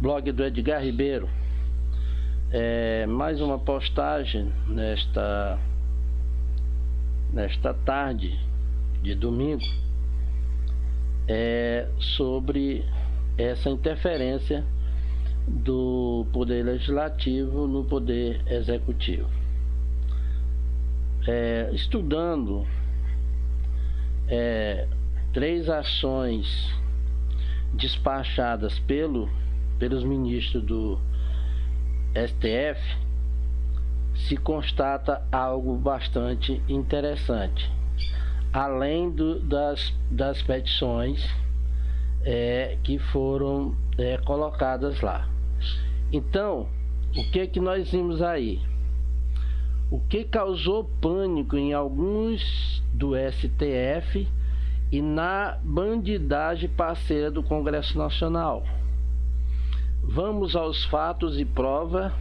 blog do Edgar Ribeiro. É, mais uma postagem nesta nesta tarde de domingo é sobre essa interferência do poder legislativo no poder executivo. É, estudando é, três ações despachadas pelo, pelos ministros do STF, se constata algo bastante interessante. Além do, das, das petições é, que foram é, colocadas lá. Então, o que que nós vimos aí? O que causou pânico em alguns do STF e na bandidagem parceira do Congresso Nacional. Vamos aos fatos e prova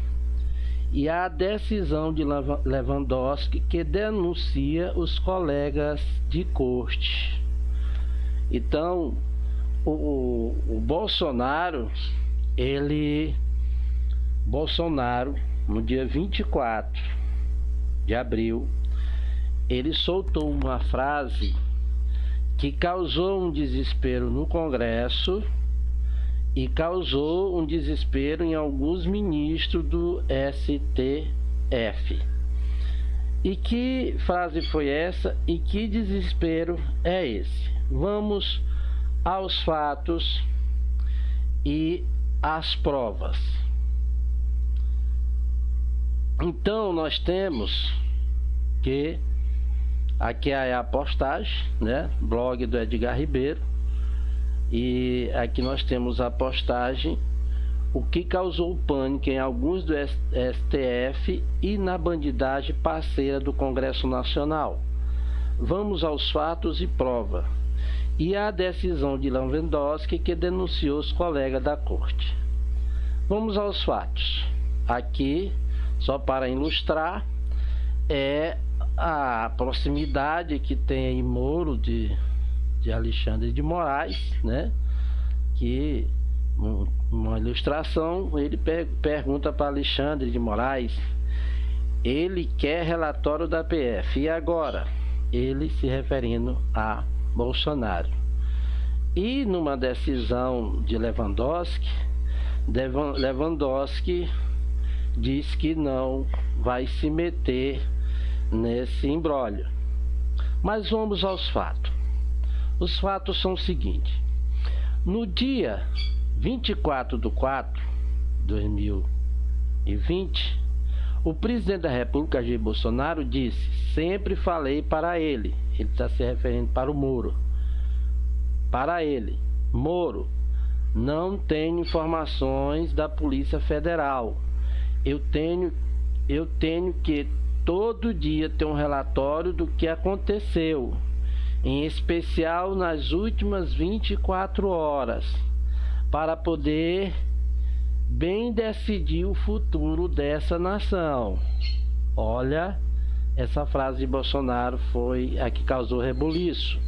e à decisão de Lewandowski que denuncia os colegas de corte. Então, o, o Bolsonaro, ele Bolsonaro, no dia 24 de abril, ele soltou uma frase que causou um desespero no Congresso e causou um desespero em alguns ministros do STF. E que frase foi essa e que desespero é esse? Vamos aos fatos e às provas. Então nós temos que Aqui é a postagem, né? Blog do Edgar Ribeiro. E aqui nós temos a postagem o que causou pânico em alguns do STF e na bandidagem parceira do Congresso Nacional. Vamos aos fatos e prova. E a decisão de Lewandowski que denunciou os colegas da corte. Vamos aos fatos. Aqui, só para ilustrar, é a proximidade que tem aí Moro de, de Alexandre de Moraes, né? Que uma ilustração, ele per pergunta para Alexandre de Moraes, ele quer relatório da PF. E agora? Ele se referindo a Bolsonaro. E numa decisão de Lewandowski, Lewandowski diz que não vai se meter nesse embrólio. Mas vamos aos fatos. Os fatos são os seguintes. No dia 24 de 4 de 2020, o presidente da República, Jair Bolsonaro, disse: Sempre falei para ele. Ele está se referindo para o Moro. Para ele, Moro, não tenho informações da Polícia Federal. Eu tenho, eu tenho que todo dia ter um relatório do que aconteceu, em especial nas últimas 24 horas, para poder bem decidir o futuro dessa nação. Olha, essa frase de Bolsonaro foi a que causou rebuliço.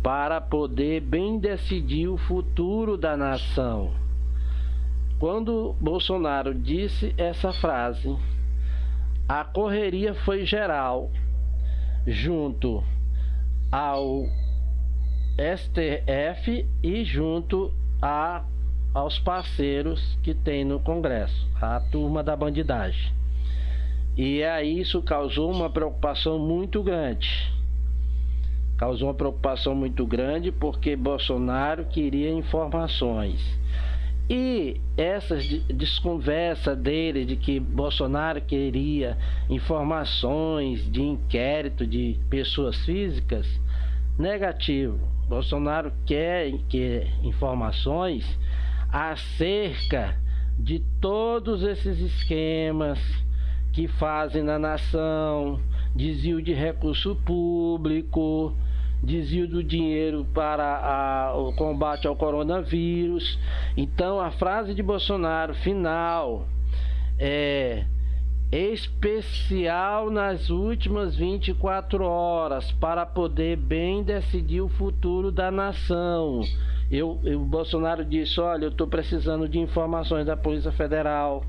Para poder bem decidir o futuro da nação. Quando Bolsonaro disse essa frase, a correria foi geral junto ao STF e junto a, aos parceiros que tem no Congresso, a turma da bandidagem. E aí isso causou uma preocupação muito grande. Causou uma preocupação muito grande porque Bolsonaro queria informações e essa desconversa dele de que Bolsonaro queria informações de inquérito de pessoas físicas, negativo. Bolsonaro quer, quer informações acerca de todos esses esquemas que fazem na nação, desvio de recurso público, desvio do dinheiro para a, o combate ao coronavírus. Então a frase de Bolsonaro final é especial nas últimas 24 horas para poder bem decidir o futuro da nação. Eu, eu, o Bolsonaro disse: Olha, eu estou precisando de informações da Polícia Federal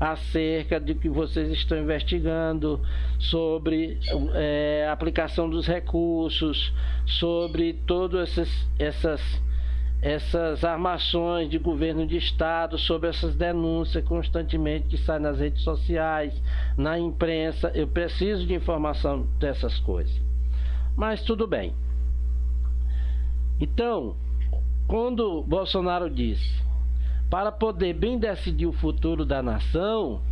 acerca de que vocês estão investigando sobre é, aplicação dos recursos, sobre todas essas, essas essas armações de governo de estado sobre essas denúncias constantemente que saem nas redes sociais, na imprensa. Eu preciso de informação dessas coisas. Mas tudo bem. Então, quando Bolsonaro disse para poder bem decidir o futuro da nação,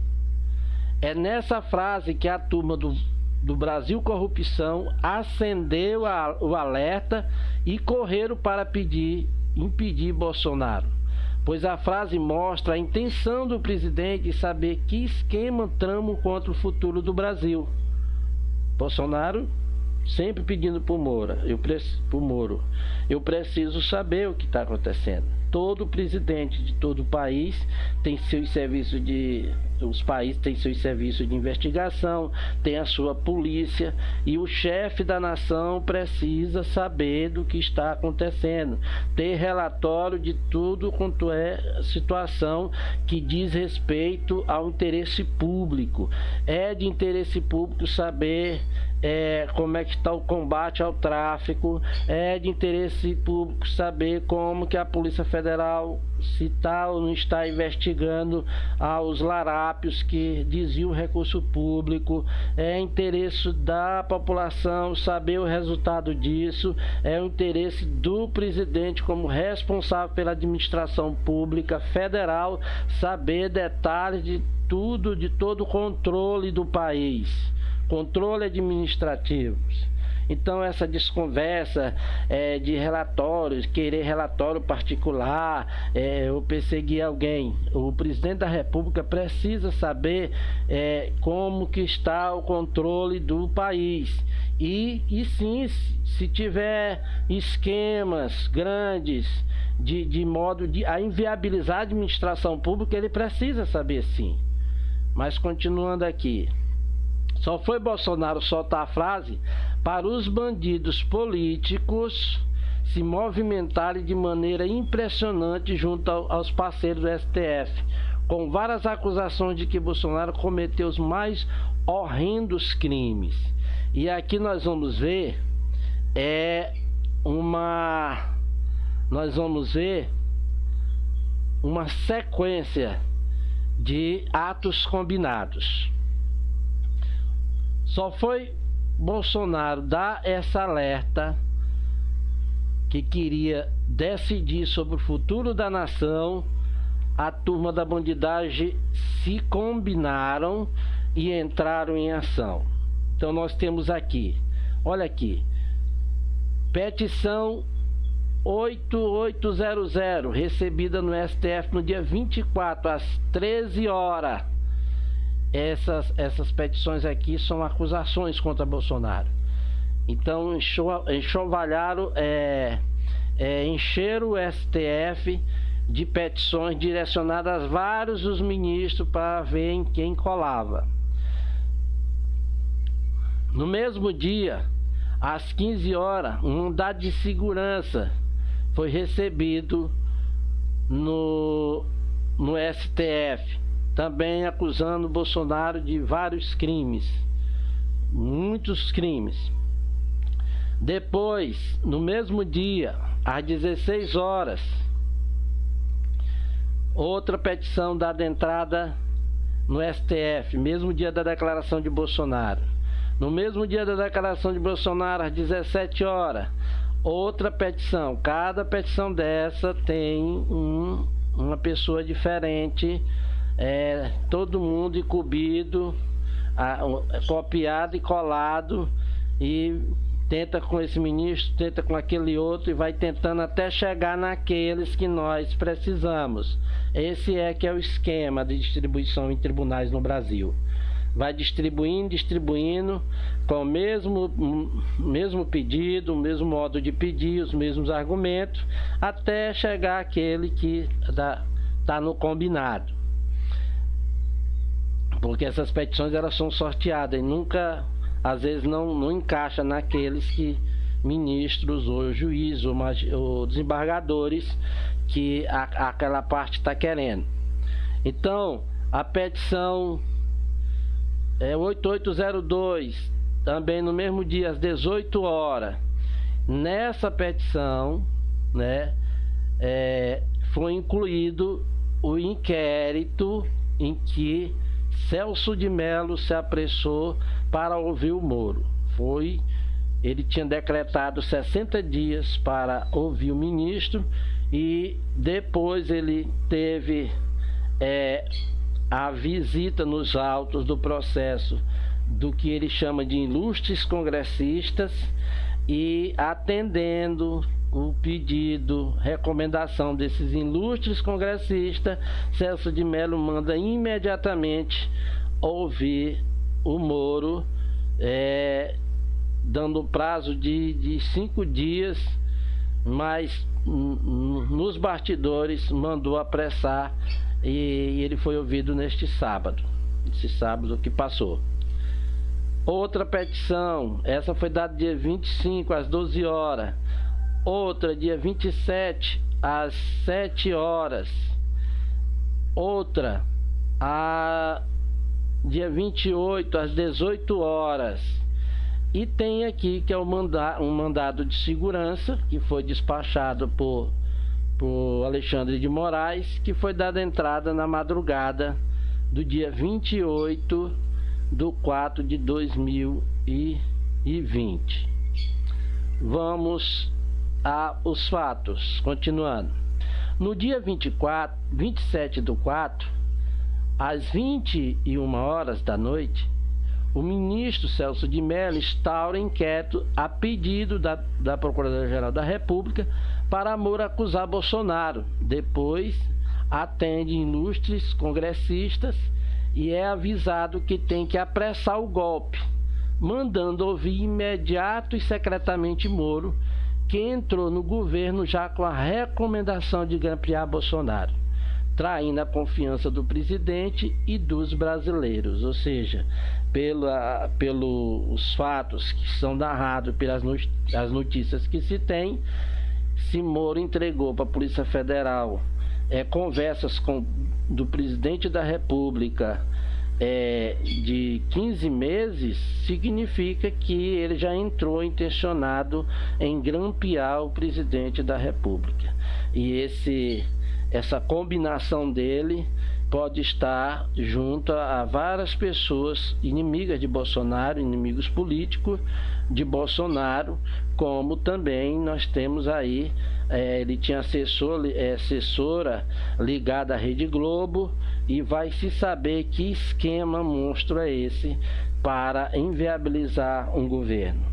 é nessa frase que a turma do, do Brasil Corrupção acendeu a, o alerta e correram para pedir impedir Bolsonaro, pois a frase mostra a intenção do presidente de saber que esquema tramo contra o futuro do Brasil. Bolsonaro sempre pedindo para o Moro, eu, Moro, eu preciso saber o que está acontecendo todo presidente de todo o país tem seus serviços de os países têm seus serviços de investigação, tem a sua polícia e o chefe da nação precisa saber do que está acontecendo, ter relatório de tudo quanto é situação que diz respeito ao interesse público. É de interesse público saber é, como é que está o combate ao tráfico, é de interesse público saber como que a Polícia Federal se está ou não está investigando aos larápios que desviam recurso público, é interesse da população saber o resultado disso, é o interesse do presidente como responsável pela administração pública federal saber detalhes de tudo, de todo o controle do país controle administrativos. Então essa desconversa é, de relatórios, querer relatório particular, é, ou perseguir alguém, o presidente da República precisa saber é, como que está o controle do país. E, e sim, se tiver esquemas grandes de, de modo de a inviabilizar a administração pública, ele precisa saber sim. Mas continuando aqui. Só foi Bolsonaro soltar a frase para os bandidos políticos se movimentarem de maneira impressionante junto aos parceiros do STF, com várias acusações de que Bolsonaro cometeu os mais horrendos crimes. E aqui nós vamos ver é uma nós vamos ver uma sequência de atos combinados. Só foi Bolsonaro dar essa alerta que queria decidir sobre o futuro da nação. A turma da bandidagem se combinaram e entraram em ação. Então nós temos aqui, olha aqui, petição 8800, recebida no STF no dia 24 às 13 horas essas, essas petições aqui são acusações contra Bolsonaro. Então enxovalharam, é, é, encheram o STF de petições direcionadas a vários dos ministros para ver em quem colava. No mesmo dia, às 15 horas, um mandado de segurança foi recebido no, no STF também acusando Bolsonaro de vários crimes, muitos crimes. Depois, no mesmo dia, às 16 horas, outra petição dada entrada no STF, mesmo dia da declaração de Bolsonaro. No mesmo dia da declaração de Bolsonaro, às 17 horas, outra petição. Cada petição dessa tem um, uma pessoa diferente é, todo mundo incumbido, a, copiado e colado e tenta com esse ministro, tenta com aquele outro e vai tentando até chegar naqueles que nós precisamos. Esse é que é o esquema de distribuição em tribunais no Brasil. Vai distribuindo, distribuindo com o mesmo, mesmo pedido, o mesmo modo de pedir, os mesmos argumentos, até chegar aquele que está no combinado porque essas petições elas são sorteadas e nunca, às vezes não, não encaixa naqueles que ministros ou juízes ou, ou desembargadores que a, aquela parte está querendo. Então, a petição é 8802, também no mesmo dia às 18 horas. Nessa petição, né, é, foi incluído o inquérito em que Celso de Mello se apressou para ouvir o Moro. Foi ele tinha decretado 60 dias para ouvir o ministro e depois ele teve é, a visita nos autos do processo do que ele chama de ilustres congressistas e atendendo o pedido, recomendação desses ilustres congressistas, Celso de Mello manda imediatamente ouvir o Moro, é, dando prazo de, de cinco dias, mas nos bastidores mandou apressar e ele foi ouvido neste sábado, esse sábado que passou. Outra petição, essa foi dada dia 25 às 12 horas. Outra dia 27 às 7 horas. Outra a dia 28 às 18 horas. E tem aqui que é um mandado de segurança que foi despachado por por Alexandre de Moraes, que foi dada entrada na madrugada do dia 28 do 4 de 2020. Vamos aos fatos, continuando. No dia 24, 27 do 4, às 21 horas da noite, o ministro Celso de Mello instaura inquérito a pedido da, da Procuradora-Geral da República para amor acusar Bolsonaro. Depois atende ilustres congressistas e é avisado que tem que apressar o golpe, mandando ouvir imediato e secretamente Moro, que entrou no governo já com a recomendação de grampear Bolsonaro, traindo a confiança do presidente e dos brasileiros, ou seja, pela, pelos fatos que são narrados pelas notícias que se tem, se Moro entregou para a Polícia Federal é, conversas com, do presidente da República é, de 15 meses, significa que ele já entrou intencionado em grampear o presidente da República. E esse, essa combinação dele pode estar junto a várias pessoas inimigas de Bolsonaro, inimigos políticos de Bolsonaro, como também nós temos aí, é, ele tinha assessor, é, assessora ligada à Rede Globo e vai se saber que esquema monstro é esse para inviabilizar um governo.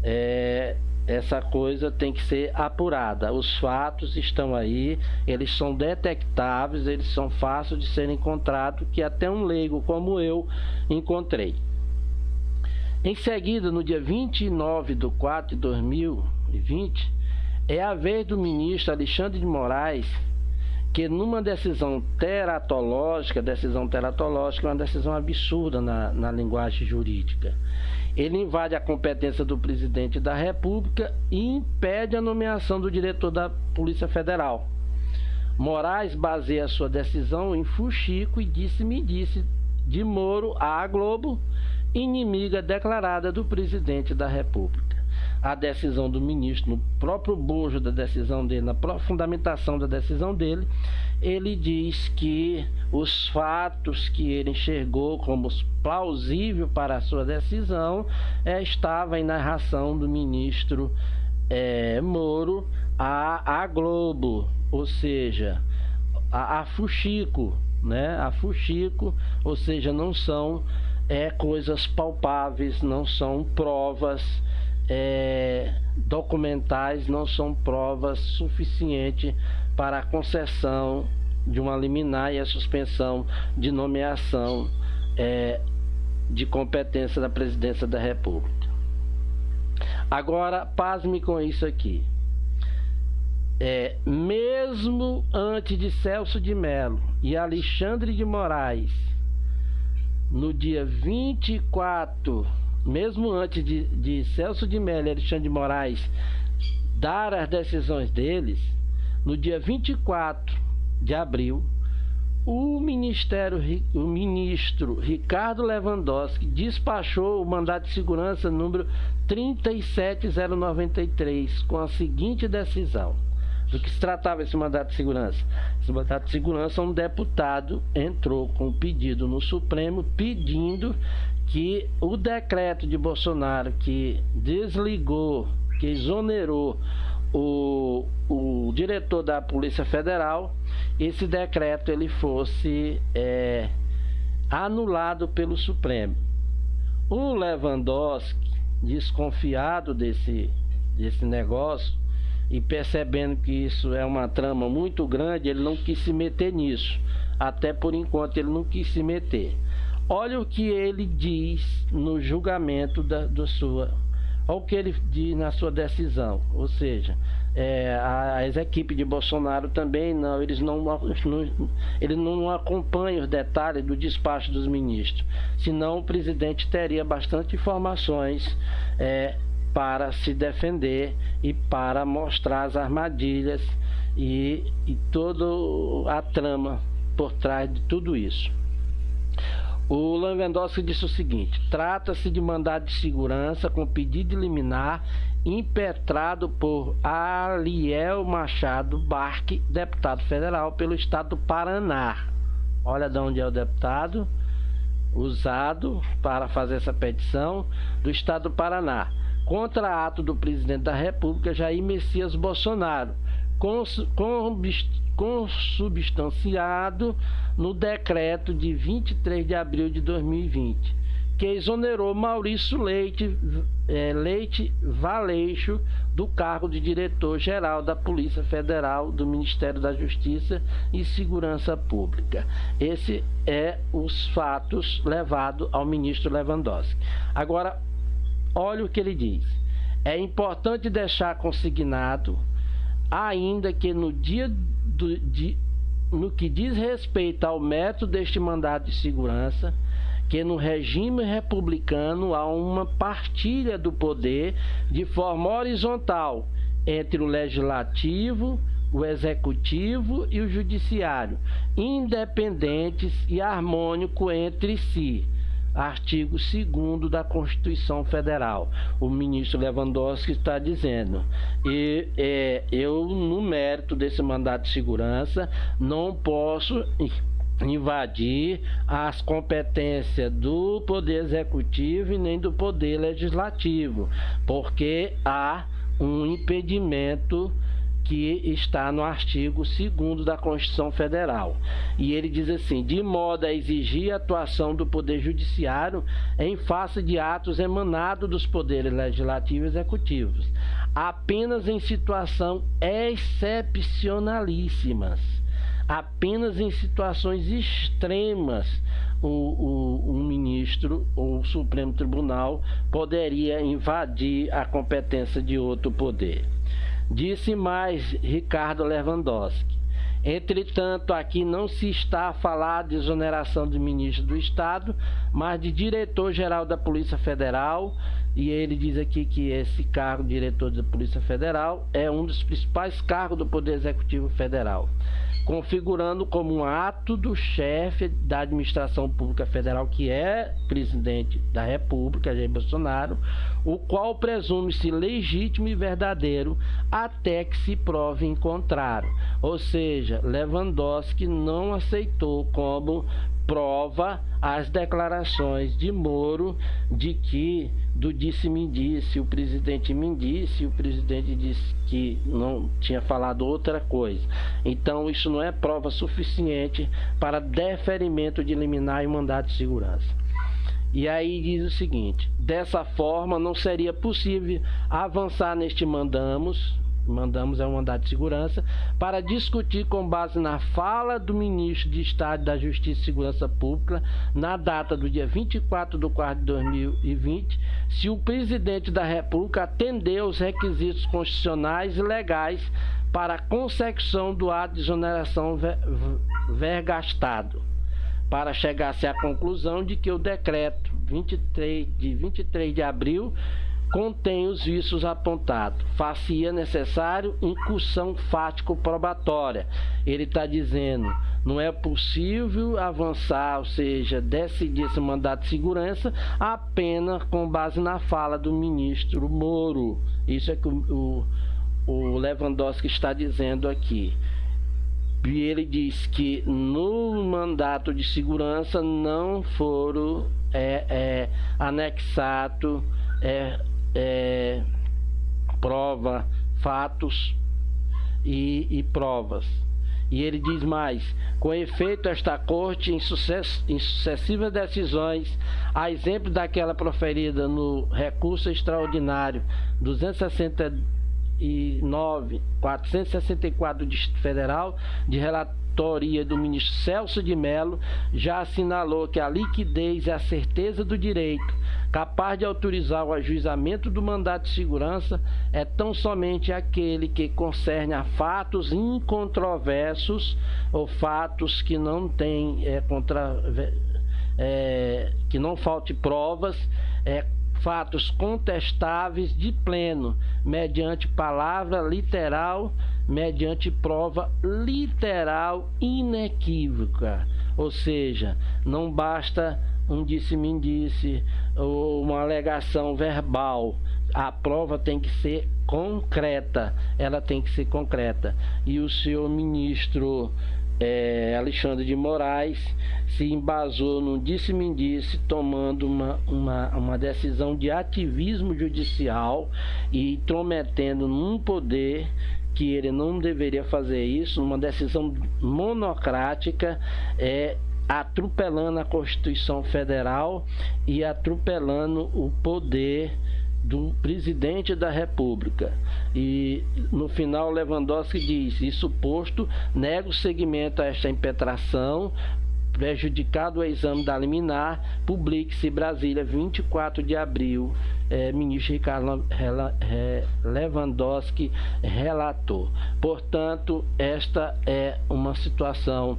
É, essa coisa tem que ser apurada. Os fatos estão aí, eles são detectáveis, eles são fáceis de serem encontrados, que até um leigo como eu encontrei. Em seguida, no dia 29 de 4 de 2020, é a vez do ministro Alexandre de Moraes que numa decisão teratológica, decisão teratológica é uma decisão absurda na, na linguagem jurídica. Ele invade a competência do presidente da República e impede a nomeação do diretor da Polícia Federal. Moraes baseia sua decisão em fuxico e disse-me disse de Moro à Globo inimiga declarada do presidente da República. A decisão do ministro, no próprio bojo da decisão dele, na fundamentação da decisão dele, ele diz que os fatos que ele enxergou como plausível para a sua decisão é, estava em narração do ministro é, Moro à, à Globo, ou seja, a, a Fuxico, né? A Fuxico, ou seja, não são é, coisas palpáveis, não são provas é, documentais, não são provas suficientes para a concessão de uma liminar e a suspensão de nomeação é, de competência da presidência da República. Agora, pasme com isso aqui. É, mesmo antes de Celso de Mello e Alexandre de Moraes no dia 24, mesmo antes de, de Celso de Mello e Alexandre de Moraes dar as decisões deles, no dia 24 de abril, o Ministério, o ministro Ricardo Lewandowski despachou o mandato de segurança número 37093 com a seguinte decisão. Do que se tratava esse mandato de segurança? Esse mandato de segurança, um deputado entrou com um pedido no Supremo pedindo que o decreto de Bolsonaro que desligou, que exonerou o, o diretor da Polícia Federal, esse decreto ele fosse é, anulado pelo Supremo. O Lewandowski, desconfiado desse, desse negócio e percebendo que isso é uma trama muito grande, ele não quis se meter nisso. Até por enquanto ele não quis se meter. Olha o que ele diz no julgamento da, da sua Olha o que ele diz na sua decisão, ou seja, é, as equipes de Bolsonaro também não, eles não, não, não acompanham os detalhes do despacho dos ministros, senão o presidente teria bastante informações é, para se defender e para mostrar as armadilhas e, e toda a trama por trás de tudo isso. O Lewandowski disse o seguinte: trata-se de mandado de segurança com pedido de liminar impetrado por Aliel Machado Barque, deputado federal pelo estado do Paraná. Olha de onde é o deputado usado para fazer essa petição do estado do Paraná contra ato do presidente da República Jair Messias Bolsonaro, consubstanciado no decreto de 23 de abril de 2020, que exonerou Maurício Leite, é, Leite Valeixo do cargo de diretor-geral da Polícia Federal do Ministério da Justiça e Segurança Pública. Esse é os fatos levados ao ministro Lewandowski. Agora, olha o que ele diz. É importante deixar consignado, ainda que no dia do, de, no que diz respeito ao método deste mandado de segurança, que no regime republicano há uma partilha do poder de forma horizontal entre o legislativo, o executivo e o judiciário, independentes e harmônico entre si artigo 2 da Constituição Federal. O ministro Lewandowski está dizendo, e é, eu, no mérito desse mandato de segurança, não posso invadir as competências do Poder Executivo e nem do Poder Legislativo, porque há um impedimento que está no artigo 2 da Constituição Federal. E ele diz assim: de modo a exigir a atuação do Poder Judiciário em face de atos emanados dos poderes legislativo e executivos, apenas em situação excepcionalíssimas. Apenas em situações extremas o, o, o, ministro ou o Supremo Tribunal poderia invadir a competência de outro poder. Disse mais Ricardo Lewandowski. Entretanto, aqui não se está a falar de exoneração de ministro do Estado, mas de diretor-geral da Polícia Federal. E ele diz aqui que esse cargo, diretor da Polícia Federal, é um dos principais cargos do Poder Executivo Federal configurando como um ato do chefe da administração pública federal, que é presidente da República, Jair Bolsonaro, o qual presume-se legítimo e verdadeiro até que se prove em contrário. Ou seja, Lewandowski não aceitou como prova as declarações de Moro de que do disse-me disse, o presidente me disse, o presidente disse que não tinha falado outra coisa. Então isso não é prova suficiente para deferimento de liminar e mandado de segurança. E aí diz o seguinte: dessa forma não seria possível avançar neste mandamos, mandamos é um mandato de segurança, para discutir com base na fala do ministro de Estado da Justiça e Segurança Pública, na data do dia 24 de 4 de 2020, se o presidente da República atendeu os requisitos constitucionais e legais para a consecução do ato de exoneração vergastado para chegar-se à conclusão de que o decreto 23 de 23 de abril contém os vícios apontados. Fazia necessário incursão fático-probatória. Ele está dizendo, não é possível avançar, ou seja, decidir esse mandato de segurança apenas com base na fala do ministro Moro. Isso é que o, o, o Lewandowski está dizendo aqui. E ele diz que no mandato de segurança não foram é, é, anexado é, é, prova, fatos e, e, provas. E ele diz mais: com efeito, esta corte, em, em sucessivas decisões, a exemplo daquela proferida no recurso extraordinário 269, 464 do Distrito Federal, de relatório autoria do ministro Celso de Mello, já assinalou que a liquidez é a certeza do direito, capaz de autorizar o ajuizamento do mandato de segurança, é tão somente aquele que concerne a fatos incontroversos ou fatos que não têm é, contra, é, que não falte provas, é, fatos contestáveis de pleno, mediante palavra literal mediante prova literal inequívoca. Ou seja, não basta um disse-me disse ou uma alegação verbal. A prova tem que ser concreta, ela tem que ser concreta. E o senhor ministro é, Alexandre de Moraes se embasou no disse-me disse, tomando uma, uma, uma decisão de ativismo judicial e intrometendo num poder que ele não deveria fazer isso, uma decisão monocrática, é atropelando a Constituição Federal e atropelando o poder do presidente da República. E no final Lewandowski diz: isso posto, nego seguimento a esta impetração, prejudicado o exame da liminar, publique-se Brasília, 24 de abril. É, ministro Ricardo Lewandowski relatou. Portanto, esta é uma situação,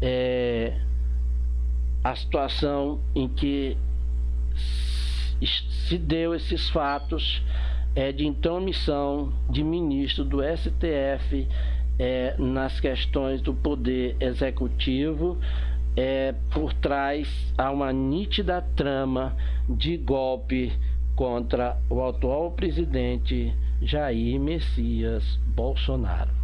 é, a situação em que se deu esses fatos é, de intromissão de ministro do STF é, nas questões do poder executivo é, por trás há uma nítida trama de golpe contra o atual presidente Jair Messias Bolsonaro.